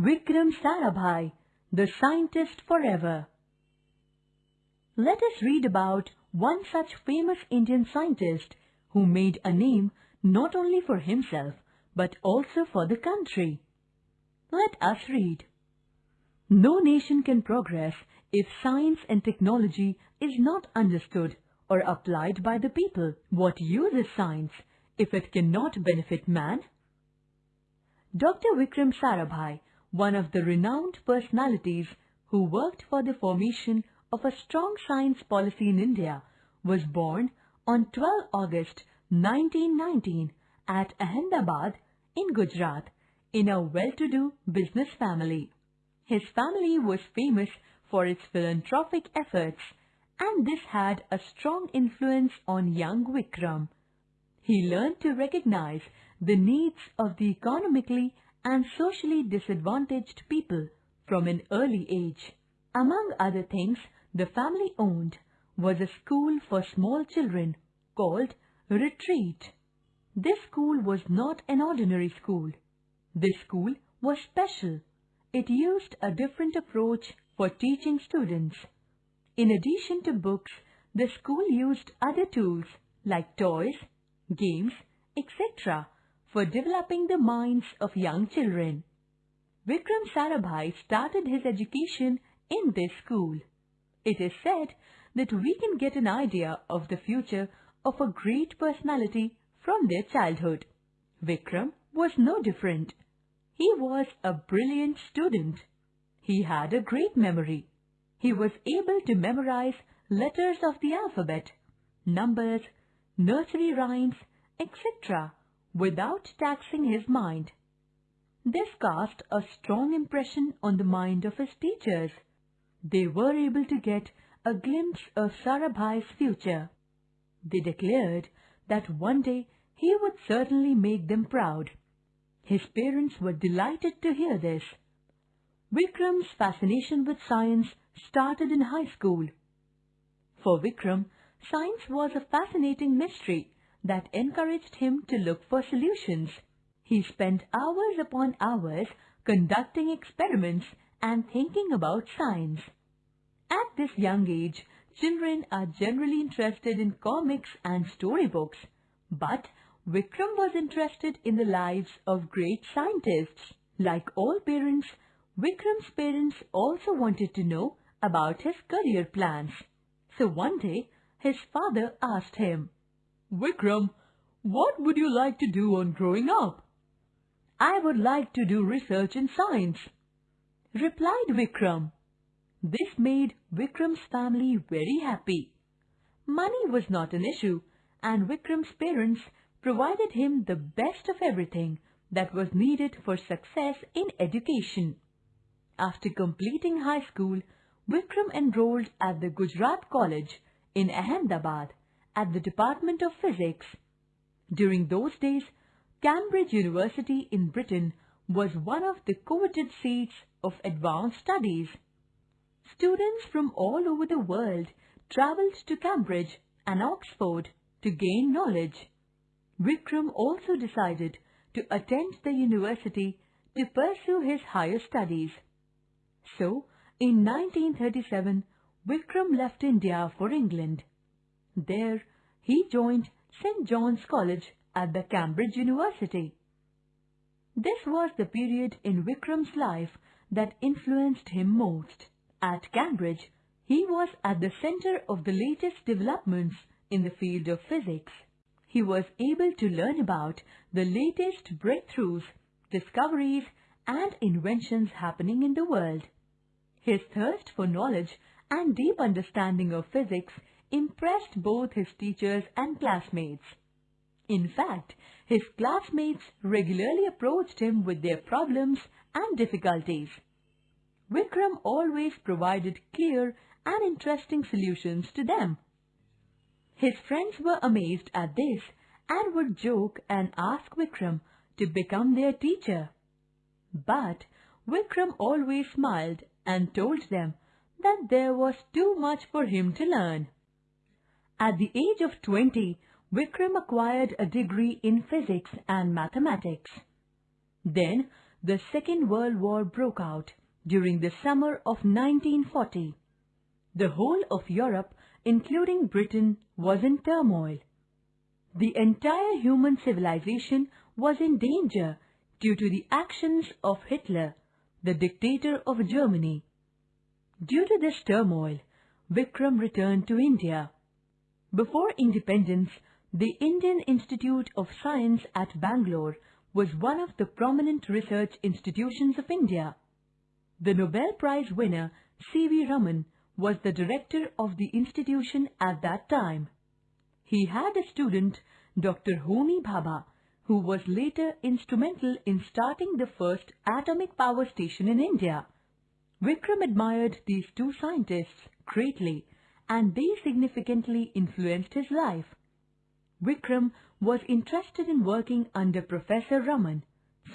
Vikram Sarabhai, the scientist forever. Let us read about one such famous Indian scientist who made a name not only for himself but also for the country. Let us read. No nation can progress if science and technology is not understood or applied by the people. What use is science if it cannot benefit man? Dr. Vikram Sarabhai, one of the renowned personalities who worked for the formation of a strong science policy in India, was born on 12 August 1919 at Ahmedabad in Gujarat in a well-to-do business family. His family was famous for its philanthropic efforts and this had a strong influence on young Vikram. He learned to recognize the needs of the economically and socially disadvantaged people from an early age. Among other things, the family owned was a school for small children called Retreat. This school was not an ordinary school. This school was special. It used a different approach for teaching students. In addition to books, the school used other tools like toys, games, etc. for developing the minds of young children. Vikram Sarabhai started his education in this school. It is said that we can get an idea of the future of a great personality from their childhood. Vikram was no different. He was a brilliant student. He had a great memory. He was able to memorize letters of the alphabet, numbers, nursery rhymes, etc. without taxing his mind. This cast a strong impression on the mind of his teachers. They were able to get a glimpse of Sarabhai's future. They declared that one day he would certainly make them proud. His parents were delighted to hear this. Vikram's fascination with science started in high school. For Vikram, science was a fascinating mystery that encouraged him to look for solutions. He spent hours upon hours conducting experiments and thinking about science. At this young age, children are generally interested in comics and storybooks, but Vikram was interested in the lives of great scientists. Like all parents, Vikram's parents also wanted to know about his career plans. So one day, his father asked him, Vikram, what would you like to do on growing up? I would like to do research in science, replied Vikram. This made Vikram's family very happy. Money was not an issue and Vikram's parents provided him the best of everything that was needed for success in education. After completing high school, Vikram enrolled at the Gujarat College in Ahmedabad at the Department of Physics. During those days, Cambridge University in Britain was one of the coveted seats of advanced studies. Students from all over the world travelled to Cambridge and Oxford to gain knowledge. Vikram also decided to attend the university to pursue his higher studies. So, in 1937, Vikram left India for England. There, he joined St. John's College at the Cambridge University. This was the period in Vikram's life that influenced him most. At Cambridge, he was at the center of the latest developments in the field of physics. He was able to learn about the latest breakthroughs, discoveries, and inventions happening in the world. His thirst for knowledge and deep understanding of physics impressed both his teachers and classmates. In fact, his classmates regularly approached him with their problems and difficulties. Vikram always provided clear and interesting solutions to them. His friends were amazed at this and would joke and ask Vikram to become their teacher. But Vikram always smiled and told them that there was too much for him to learn. At the age of 20, Vikram acquired a degree in physics and mathematics. Then, the Second World War broke out during the summer of 1940. The whole of Europe, including Britain, was in turmoil. The entire human civilization was in danger due to the actions of Hitler, the dictator of Germany. Due to this turmoil, Vikram returned to India. Before independence, the Indian Institute of Science at Bangalore was one of the prominent research institutions of India. The Nobel Prize winner C.V. Raman was the director of the institution at that time. He had a student, Dr. Homi Bhabha, who was later instrumental in starting the first atomic power station in India. Vikram admired these two scientists greatly and they significantly influenced his life. Vikram was interested in working under Professor Raman,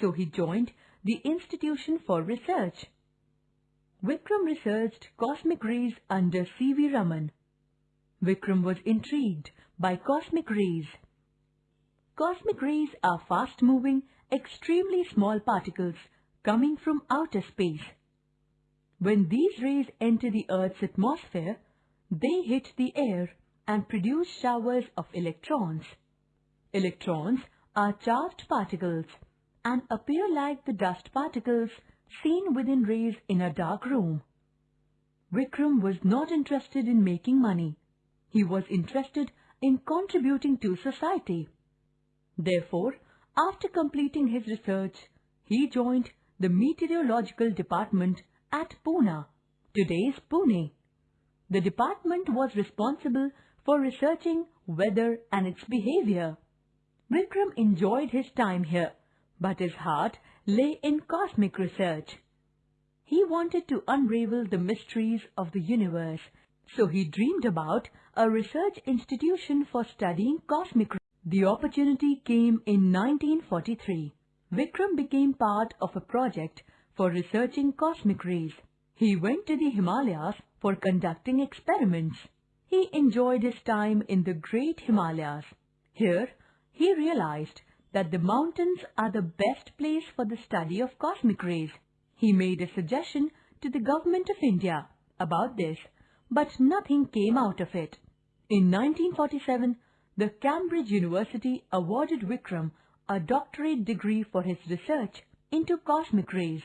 so he joined the Institution for Research. Vikram researched cosmic rays under C.V. Raman. Vikram was intrigued by cosmic rays. Cosmic rays are fast-moving, extremely small particles coming from outer space. When these rays enter the Earth's atmosphere, they hit the air and produce showers of electrons. Electrons are charged particles and appear like the dust particles seen within rays in a dark room. Vikram was not interested in making money. He was interested in contributing to society. Therefore, after completing his research, he joined the meteorological department at Poona, today's Pune. The department was responsible for researching weather and its behavior. Vikram enjoyed his time here, but his heart lay in cosmic research. He wanted to unravel the mysteries of the universe, so he dreamed about a research institution for studying cosmic rays. The opportunity came in 1943. Vikram became part of a project for researching cosmic rays. He went to the Himalayas for conducting experiments. He enjoyed his time in the great Himalayas. Here, he realized that the mountains are the best place for the study of cosmic rays. He made a suggestion to the government of India about this, but nothing came out of it. In 1947, the Cambridge University awarded Vikram a doctorate degree for his research into cosmic rays.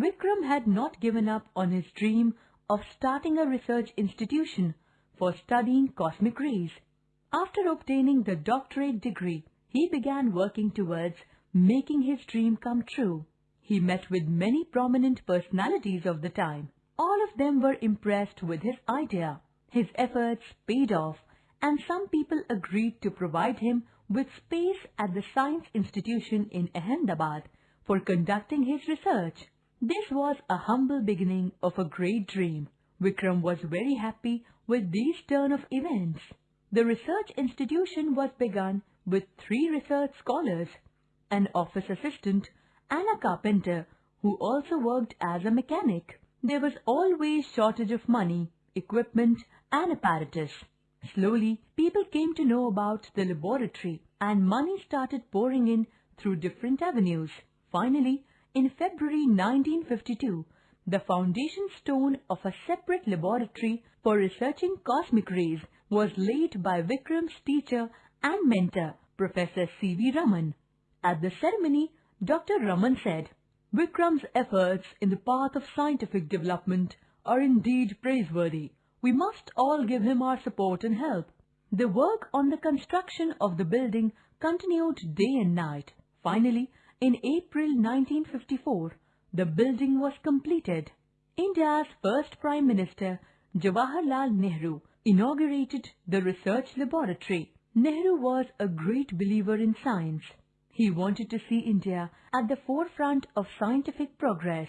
Vikram had not given up on his dream of starting a research institution for studying cosmic rays. After obtaining the doctorate degree, he began working towards making his dream come true. He met with many prominent personalities of the time. All of them were impressed with his idea. His efforts paid off and some people agreed to provide him with space at the Science Institution in Ahmedabad for conducting his research. This was a humble beginning of a great dream. Vikram was very happy with this turn of events. The research institution was begun with three research scholars, an office assistant and a carpenter who also worked as a mechanic. There was always shortage of money, equipment and apparatus. Slowly, people came to know about the laboratory and money started pouring in through different avenues. Finally, in February 1952, the foundation stone of a separate laboratory for researching cosmic rays was laid by Vikram's teacher and mentor, Professor C.V. Raman. At the ceremony, Dr. Raman said, Vikram's efforts in the path of scientific development are indeed praiseworthy. We must all give him our support and help. The work on the construction of the building continued day and night. Finally, in April 1954, the building was completed. India's first Prime Minister, Jawaharlal Nehru, inaugurated the research laboratory. Nehru was a great believer in science. He wanted to see India at the forefront of scientific progress.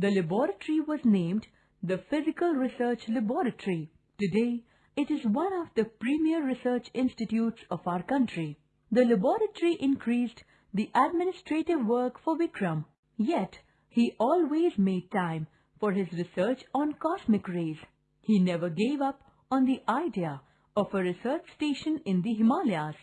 The laboratory was named the Physical Research Laboratory. Today, it is one of the premier research institutes of our country. The laboratory increased the administrative work for Vikram. Yet, he always made time for his research on cosmic rays. He never gave up on the idea of a research station in the Himalayas.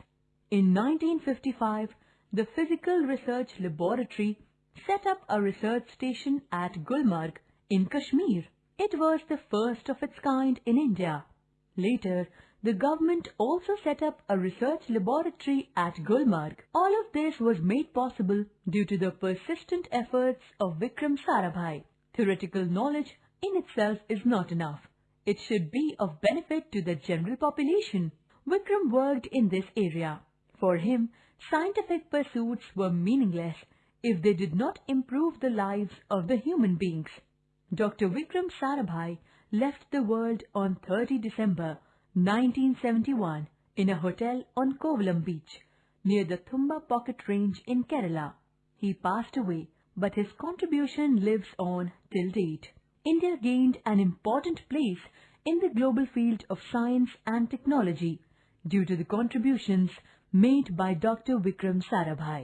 In 1955, the Physical Research Laboratory set up a research station at Gulmarg in Kashmir. It was the first of its kind in India. Later, the government also set up a research laboratory at Gulmarg. All of this was made possible due to the persistent efforts of Vikram Sarabhai. Theoretical knowledge in itself is not enough. It should be of benefit to the general population. Vikram worked in this area. For him, scientific pursuits were meaningless if they did not improve the lives of the human beings. Dr. Vikram Sarabhai left the world on 30 December 1971 in a hotel on Kovalam beach near the Thumba rocket range in Kerala. He passed away, but his contribution lives on till date. India gained an important place in the global field of science and technology due to the contributions made by Dr. Vikram Sarabhai.